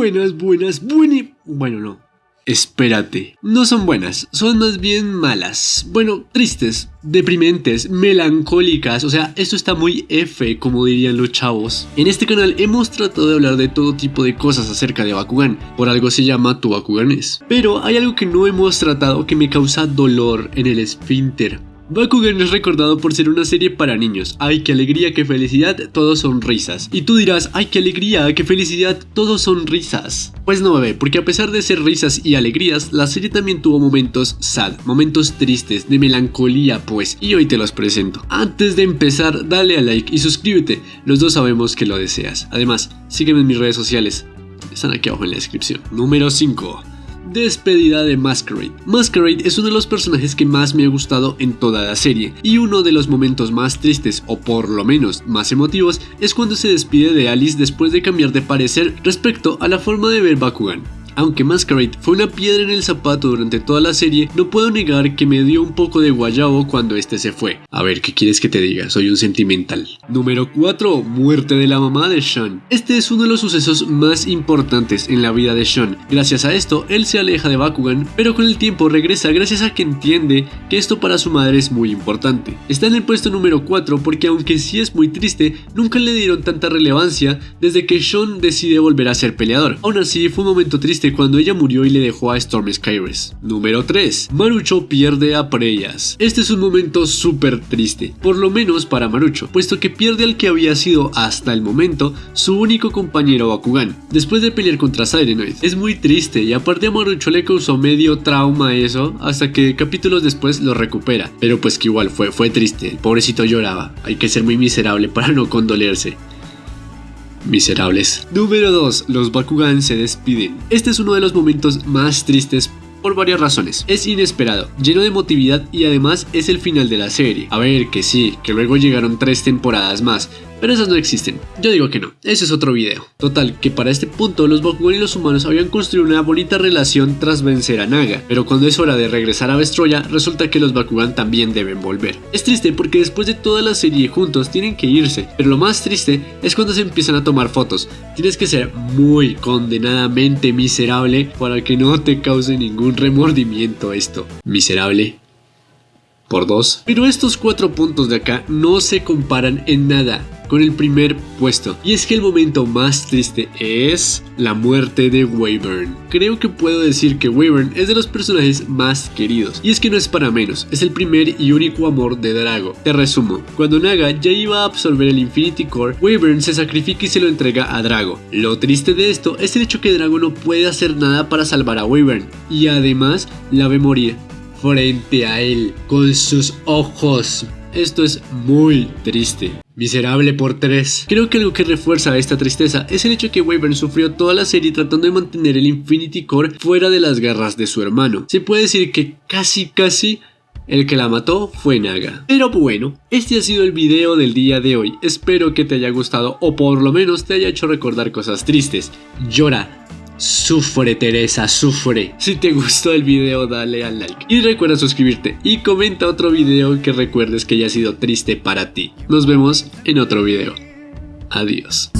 buenas, buenas, buenas. Bueno, no. Espérate, no son buenas, son más bien malas. Bueno, tristes, deprimentes, melancólicas, o sea, esto está muy F, como dirían los chavos. En este canal hemos tratado de hablar de todo tipo de cosas acerca de Bakugan, por algo se llama tu Bakuganes. Pero hay algo que no hemos tratado que me causa dolor en el esfínter. Bakugan es recordado por ser una serie para niños. Ay, qué alegría, qué felicidad, todos son risas. Y tú dirás, ay, qué alegría, qué felicidad, todos son risas. Pues no, bebé, porque a pesar de ser risas y alegrías, la serie también tuvo momentos sad, momentos tristes, de melancolía, pues, y hoy te los presento. Antes de empezar, dale a like y suscríbete, los dos sabemos que lo deseas. Además, sígueme en mis redes sociales, están aquí abajo en la descripción. Número 5. Despedida de Masquerade. Masquerade es uno de los personajes que más me ha gustado en toda la serie, y uno de los momentos más tristes, o por lo menos más emotivos, es cuando se despide de Alice después de cambiar de parecer respecto a la forma de ver Bakugan. Aunque Masquerade fue una piedra en el zapato durante toda la serie, no puedo negar que me dio un poco de guayabo cuando este se fue. A ver, ¿qué quieres que te diga? Soy un sentimental. Número 4. Muerte de la mamá de Sean. Este es uno de los sucesos más importantes en la vida de Sean. Gracias a esto, él se aleja de Bakugan, pero con el tiempo regresa gracias a que entiende que esto para su madre es muy importante. Está en el puesto número 4 porque aunque sí es muy triste, nunca le dieron tanta relevancia desde que Sean decide volver a ser peleador. Aún así, fue un momento triste cuando ella murió y le dejó a Storm Skyres. Número 3. Marucho pierde a Preyas. Este es un momento súper triste, por lo menos para Marucho, puesto que pierde al que había sido hasta el momento su único compañero Bakugan, después de pelear contra Sirenoid. Es muy triste y aparte a Marucho le causó medio trauma eso, hasta que capítulos después lo recupera, pero pues que igual fue, fue triste, el pobrecito lloraba, hay que ser muy miserable para no condolerse miserables. Número 2. Los Bakugan se despiden. Este es uno de los momentos más tristes por varias razones. Es inesperado, lleno de emotividad y además es el final de la serie. A ver, que sí, que luego llegaron tres temporadas más, pero esas no existen. Yo digo que no, ese es otro video. Total, que para este punto los Bakugan y los humanos habían construido una bonita relación tras vencer a Naga, pero cuando es hora de regresar a Vestroya, resulta que los Bakugan también deben volver. Es triste porque después de toda la serie juntos tienen que irse, pero lo más triste es cuando se empiezan a tomar fotos. Tienes que ser muy condenadamente miserable para que no te cause ningún remordimiento esto. Miserable por dos. Pero estos cuatro puntos de acá no se comparan en nada con el primer puesto. Y es que el momento más triste es la muerte de Wyvern. Creo que puedo decir que Wyvern es de los personajes más queridos. Y es que no es para menos, es el primer y único amor de Drago. Te resumo, cuando Naga ya iba a absorber el Infinity Core, Wyvern se sacrifica y se lo entrega a Drago. Lo triste de esto es el hecho que Drago no puede hacer nada para salvar a Wyvern. Y además la ve morir frente a él con sus ojos. Esto es muy triste. Miserable por 3. Creo que algo que refuerza esta tristeza es el hecho que Wyvern sufrió toda la serie tratando de mantener el Infinity Core fuera de las garras de su hermano. Se puede decir que casi casi el que la mató fue Naga. Pero bueno, este ha sido el video del día de hoy. Espero que te haya gustado o por lo menos te haya hecho recordar cosas tristes. Llora, Sufre Teresa, sufre. Si te gustó el video dale al like. Y recuerda suscribirte y comenta otro video que recuerdes que haya sido triste para ti. Nos vemos en otro video. Adiós.